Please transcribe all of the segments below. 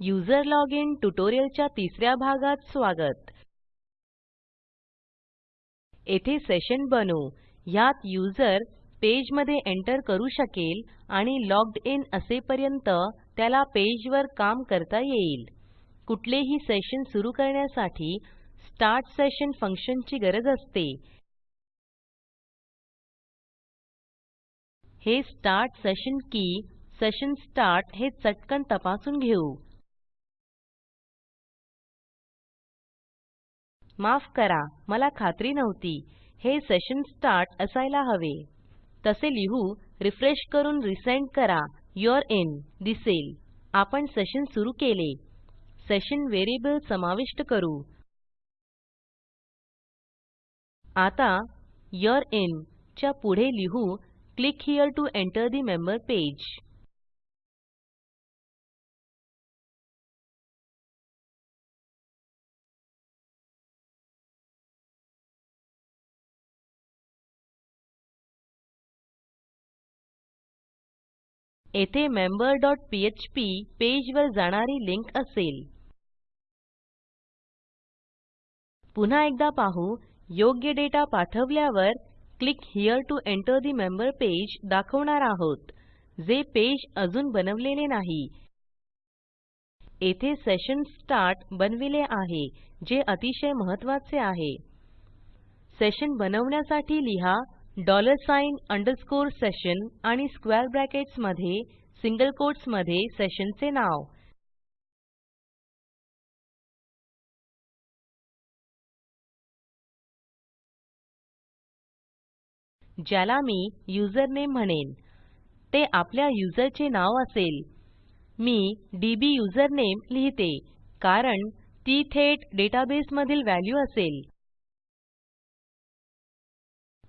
User login ट्युटोरियलच्या तिसऱ्या भागात स्वागत. येथे सेशन बनवू ह्यात युजर पेजमध्ये एंटर करू शकेल आणि लॉग्ड इन असेपर्यंत त्याला पेजवर काम करता येईल. कुठलेही सेशन सुरू करण्यासाठी स्टार्ट सेशन फंक्शनची गरज असते. हे स्टार्ट सेशन की सेशन स्टार्ट हे चटकन तपासून घेऊ. माफ करा मला खात्री नव्हती. हे सेशन स्टार्ट असायला हवे. तसे लिहू रिफ्रेश करून रिसेंड करा. यूरे इन दिसेल. आपण सेशन सुरू केले. सेशन व्हेरिएबल समाविष्ट करू. आता यूरे इन च्या पुढे लिहू click here to enter the member page येथे मेंबर डॉट पीएचपी पेजवर जाणारी लिंक असेल. पुन्हा एकदा पाहू योग्य डेटा पाठवल्यावर click here to enter the member page दाखवणार आहोत जे पेज अजून बनवलेले नाही. येथे सेशन स्टार्ट बनविले आहे जे अतिशय महत्त्वाचे आहे. सेशन बनवण्यासाठी लिहा डॉलर साइन अंडरस्कोर सेशन आणि स्क्वेअर ब्रॅकेट्समध्ये सिंगल कोट्समध्ये सेशनचे नाव. ज्याला मी युझरनेम म्हणेन. ते आपल्या युजरचे नाव असेल. मी डीबी युझरनेम लिहिते कारण ती थेट डेटाबेसमधील व्हॅल्यू असेल.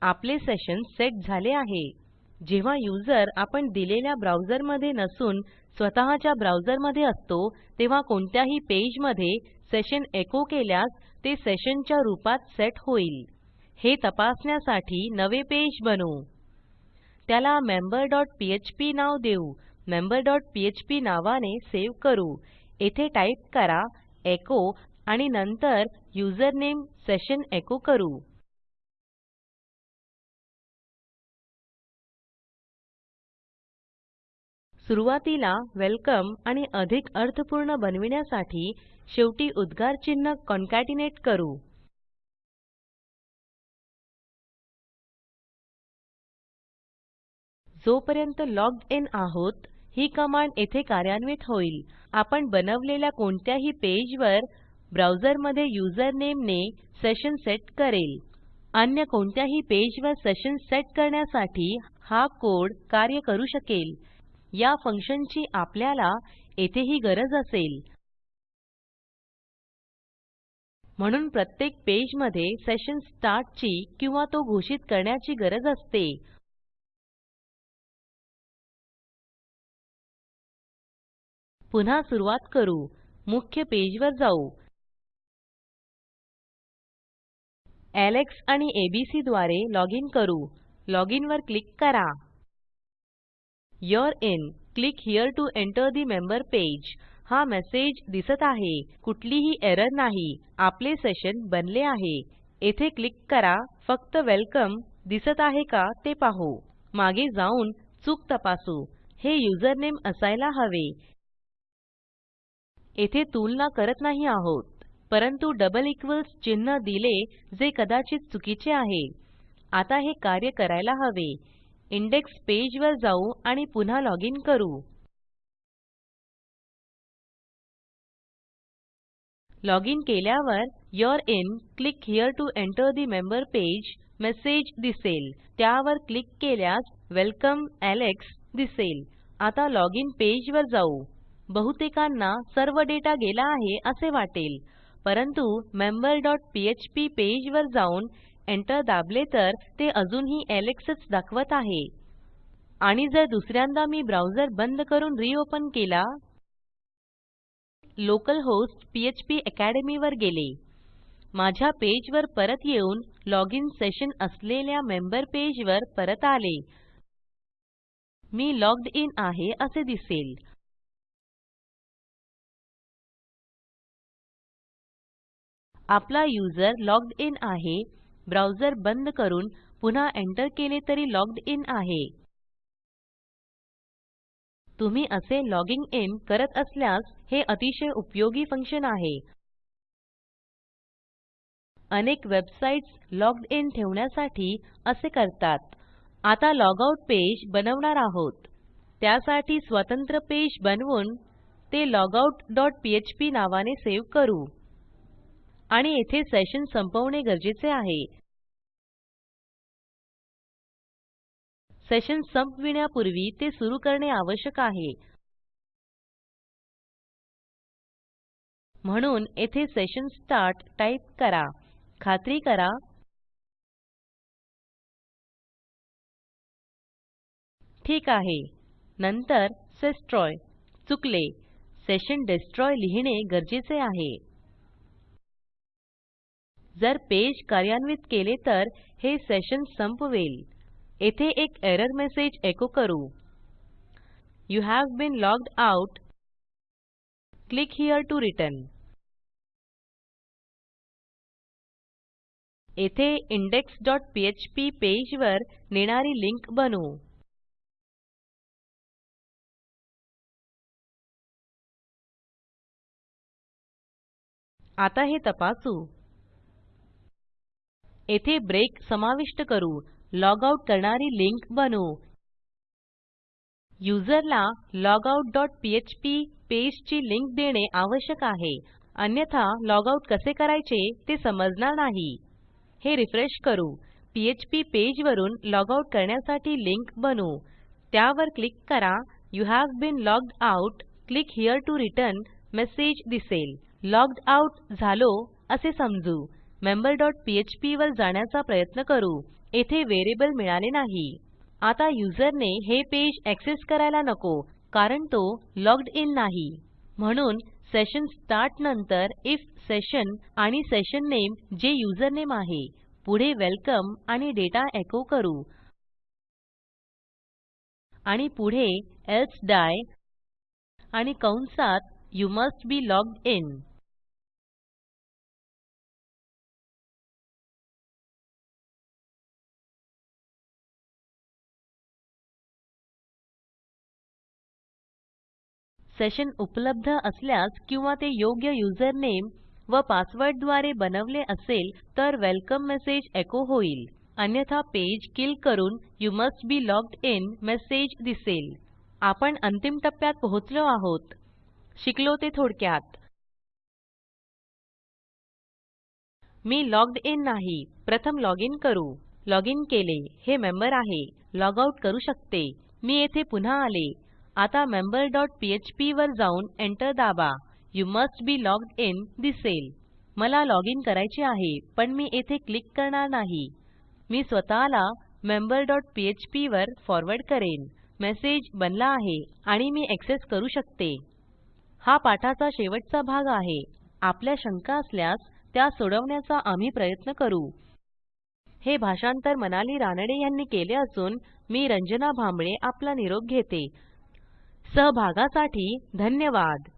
आपले सेशन सेट झाले आहे. जेव्हा यूजर आपण दिलेल्या ब्राउझरमध्ये नसून स्वतःच्या ब्राउझरमध्ये असतो तेव्हा कोणत्याही पेजमध्ये सेशन एको केल्यास ते सेशनच्या रूपात सेट होईल. हे तपासण्यासाठी नवे पेज बनवू. त्याला मेंबर डॉट पीएचपी नाव देऊ. मेंबर डॉट पीएचपी नावाने सेव्ह करू. येथे टाईप करा एचो आणि नंतर युझरनेम सेशन एको करू. सुरूवातीला वेलकम आणि अधिक अर्थपूर्ण बनविण्यासाठी शेवटी उद्गार चिन्ह कॉन्केटनेट करू. जोपर्यंत लॉग्ड इन आहोत ही कमांड येथे कार्यान्वित होईल. आपण बनवलेल्या कोणत्याही पेजवर ब्राऊजरमध्ये युझरनेमने सेशन सेट करेल. अन्य कोणत्याही पेजवर सेशन सेट करण्यासाठी हा कोड कार्य करू शकेल. या फंक्शनची आपल्याला येथेही गरज असेल. म्हणून प्रत्येक पेजमध्ये सेशन स्टार्टची किंवा तो घोषित करण्याची गरज असते. पुन्हा सुरुवात करू. मुख्य पेजवर जाऊ. एलेक्स आणि एबीसी द्वारे लॉजिन करू. लॉजिन वर क्लिक करा. You're in click here to enter the member page हा मेसेज दिसत आहे. कुठलीही एरर नाही. आपले सेशन बनले आहे. येथे क्लिक करा. फक्त वेलकम दिसत आहे का ते पाहू. मागे जाऊन चूक तपासू. हे युजरनेम असायला हवे. येथे तुलना करत नाही आहोत. परंतु डबल इक्वॉल्स चिन्ह दिले जे कदाचित चुकीचे आहे. आता हे कार्य करायला हवे. इंडेक्स पेज वर जाऊ आणि पुन्हा लॉजिन करू. लॉजिन केल्यावर you're in click here to enter the member page message दिसेल. त्यावर क्लिक केल्यास वेलकम एलेक्स दिसेल. आता लॉजिन पेज वर जाऊ. बहुतेकांना सर्व डेटा गेला आहे असे वाटेल. परंतु मेंबर डॉट पीएचपी पेजवर जाऊन एंटर दाबले तर ते अजूनही एलेक्सच दाखवत आहे. आणि जर दुसऱ्यांदा मी ब्राउझर बंद करून रिओपन केला लोकल होस्ट पीएचपी अकॅडमी वर गेले. माझ्या पेजवर परत येऊन लॉग इन सेशन असलेल्या मेंबर पेजवर परत आले. मी लॉग्ड इन आहे असे दिसेल. आपला युजर लॉग्ड इन आहे. ब्राउझर बंद करून पुन्हा एंटर केले तरी लॉग्ड इन आहे. तुम्ही असे लॉगिंग इन करत असल्यास हे अतिशय उपयोगी फंक्शन आहे. अनेक वेबसाईट्स लॉग्ड इन ठेवण्यासाठी असे करतात. आता लॉगआउट पेज बनवणार आहोत. त्यासाठी स्वतंत्र पेज बनवून ते लॉगआउट डॉट नावाने सेव्ह करू. आणि येथे सेशन संपवणे गरजेचे आहे. सेशन संपविण्यापूर्वी ते सुरू करणे आवश्यक आहे. म्हणून येथे सेशन स्टार्ट टाईप करा. खात्री करा. ठीक आहे. नंतर सेस्ट्रॉय. चुकले. सेशन डेस्ट्रॉय लिहिणे गरजेचे आहे. जर पेज कार्यान्वित केले तर हे सेशन संपवेल. येथे एक एरर मेसेज एको करू. You have been logged out. Click here to return. येथे indexपीएचपी पेजवर नेणारी लिंक बनवू. आता हे तपासू. येथे ब्रेक समाविष्ट करू. लॉग आउट करणारी लिंक बनवू. युजरला लॉगआउट डॉट पीएचपी पेजची लिंक देणे आवश्यक आहे. अन्यथा लॉगआउट कसे करायचे ते समजणार नाही. हे रिफ्रेश करू. पीएचपी पेजवरून लॉगआउट करण्यासाठी लिंक बनवू. त्यावर क्लिक करा. You have been logged out. Click here to return. Message दिसेल. लॉग्ड आउट झालो असे समजू. मेंबर डॉट पीएचपी वर जाण्याचा प्रयत्न करू. येथे व्हेरिएबल मिळाले नाही. आता युजरने हे पेज ऍक्सेस करायला नको कारण तो लॉग्ड इन नाही. म्हणून सेशन स्टार्ट नंतर आयएफ सेशन आणि सेशन नामे जे युजरनेम आहे पुढे वेलकम आणि डेटा एको करू. आणि पुढे एल्से डाई आणि कंसात you must be logged in. Session उपलब्ध असल्यास किंवा ते योग्य युजरनेम व पासवर्डद्वारे बनवले असेल तर वेलकम मेसेज एको होईल. अन्यथा पेज किल करून you must be logged in message दिसेल. आपण अंतिम टप्प्यात पोहोचलो आहोत. शिकलो ते थोडक्यात. मी लॉग्ड इन नाही. प्रथम लॉग इन करू. लॉग इन केले. हे मेंबर आहे. लॉग आउट करू शकते. मी येथे पुन्हा आले. आता मेंबर डॉट पीएचपी वर जाऊन एंटर दाबा. You must be logged in दिसेल. मला लॉगिन करायचे आहे पण मी येथे क्लिक करणार नाही. मी स्वतःला मेंबर डॉट पीएचपी वर फॉरवर्ड करेन. मेसेज बनला आहे आणि मी एक्सेस करू शकते. हा पाठाचा शेवटचा भाग आहे. आपल्या शंका असल्यास त्या सोडवण्याचा आम्ही प्रयत्न करू. हे भाषांतर मनाली रानडे यांनी केले असून मी रंजना भांबळे आपला निरोप घेते. सहभागासाठी धन्यवाद.